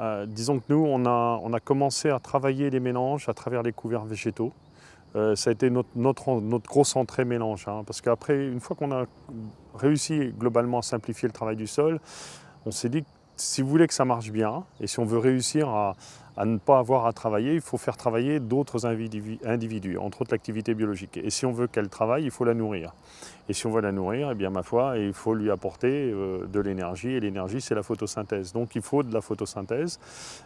Euh, disons que nous, on a, commencé à travailler les mélanges à travers les couverts végétaux. Euh, ça a été notre grosse entrée mélange, hein, parce qu'après, une fois qu'on a réussi globalement à simplifier le travail du sol, on s'est dit que si vous voulez que ça marche bien, et si on veut réussir à, à ne pas avoir à travailler, il faut faire travailler d'autres individus, entre autres l'activité biologique. Et si on veut qu'elle travaille, il faut la nourrir. Et si on veut la nourrir, eh bien ma foi, il faut lui apporter euh, de l'énergie, et l'énergie c'est la photosynthèse. Donc il faut de la photosynthèse,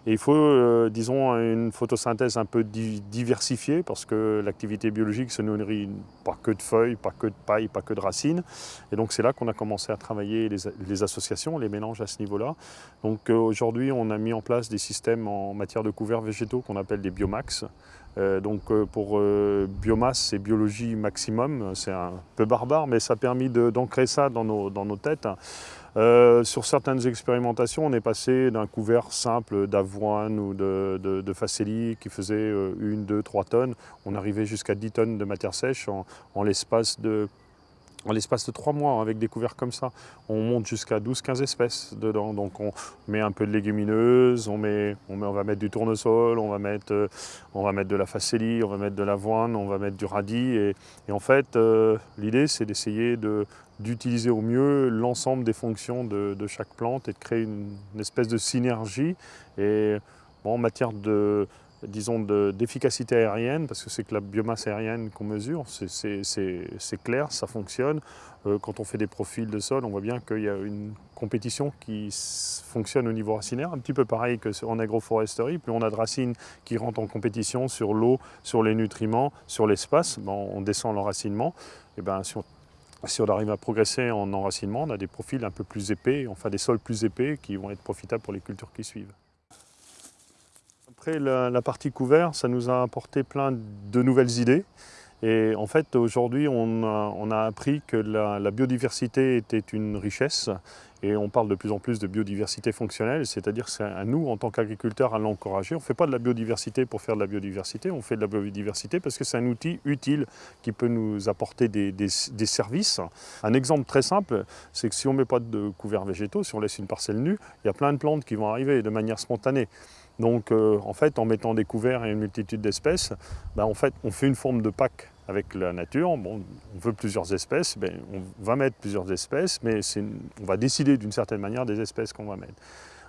et il faut, euh, disons, une photosynthèse un peu diversifiée, parce que l'activité biologique se nourrit pas que de feuilles, pas que de paille, pas que de racines. Et donc c'est là qu'on a commencé à travailler les, associations, les mélanges à ce niveau-là. Donc euh, aujourd'hui, on a mis en place des systèmes en matière de couverts végétaux qu'on appelle des biomax. Euh, donc euh, pour euh, biomasse, c'est biologie maximum, c'est un peu barbare, mais ça a permis d'ancrer ça dans nos, dans nos têtes. sur certaines expérimentations, on est passé d'un couvert simple d'avoine ou de, de, de qui faisait 1, 2, 3 tonnes. On arrivait jusqu'à 10 tonnes de matière sèche en, en l'espace de en l'espace de trois mois, avec des couverts comme ça, on monte jusqu'à 12-15 espèces dedans. Donc on met un peu de légumineuses, on, met, on va mettre du tournesol, on va mettre, euh, on va mettre de la facélie, on va mettre de l'avoine, on va mettre du radis. Et, en fait, euh, l'idée, c'est d'essayer d'utiliser au mieux l'ensemble des fonctions de, chaque plante et de créer une, une espèce de synergie. Et bon, en matière de disons, d'efficacité aérienne, parce que c'est que la biomasse aérienne qu'on mesure, c'est clair, ça fonctionne. Euh, quand on fait des profils de sol, on voit bien qu'il y a une compétition qui fonctionne au niveau racinaire, un petit peu pareil qu'en agroforesterie. Plus on a de racines qui rentrent en compétition sur l'eau, sur les nutriments, sur l'espace, ben, on descend l'enracinement. Et ben, si on, si on arrive à progresser en enracinement, on a des profils un peu plus épais, enfin des sols plus épais qui vont être profitables pour les cultures qui suivent. La, partie couvert, ça nous a apporté plein de nouvelles idées. Et en fait, aujourd'hui, on, a, appris que la, biodiversité était une richesse et on parle de plus en plus de biodiversité fonctionnelle, c'est-à-dire c'est à nous, en tant qu'agriculteurs, à l'encourager. On ne fait pas de la biodiversité pour faire de la biodiversité, on fait de la biodiversité parce que c'est un outil utile qui peut nous apporter des, des services. Un exemple très simple, c'est que si on ne met pas de couverts végétaux, si on laisse une parcelle nue, il y a plein de plantes qui vont arriver de manière spontanée. Donc euh, en fait, en mettant des couverts et une multitude d'espèces, ben, en fait, on fait une forme de pack avec la nature. Bon, on veut plusieurs espèces, ben, on va mettre plusieurs espèces, mais on va décider d'une certaine manière des espèces qu'on va mettre.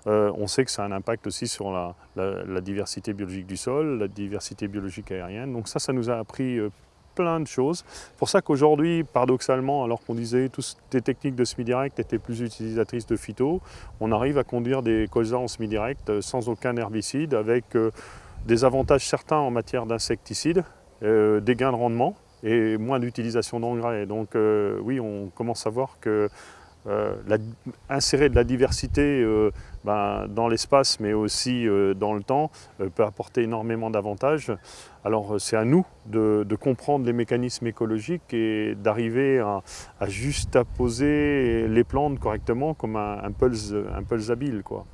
Euh, on sait que ça a un impact aussi sur la, diversité biologique du sol, la diversité biologique aérienne. Donc ça, ça nous a appris euh, plein de choses. C'est pour ça qu'aujourd'hui, paradoxalement, alors qu'on disait que toutes les techniques de semi-direct étaient plus utilisatrices de phyto, on arrive à conduire des colzas en semi-direct euh, sans aucun herbicide, avec euh, des avantages certains en matière d'insecticides, euh, des gains de rendement et moins d'utilisation d'engrais. Donc oui, on commence à voir que euh, insérer de la diversité euh, ben, dans l'espace mais aussi euh, dans le temps peut apporter énormément d'avantages. Alors c'est à nous de, comprendre les mécanismes écologiques et d'arriver à, à, juste les plantes correctement comme un, un pulse, un pulse habile. Quoi.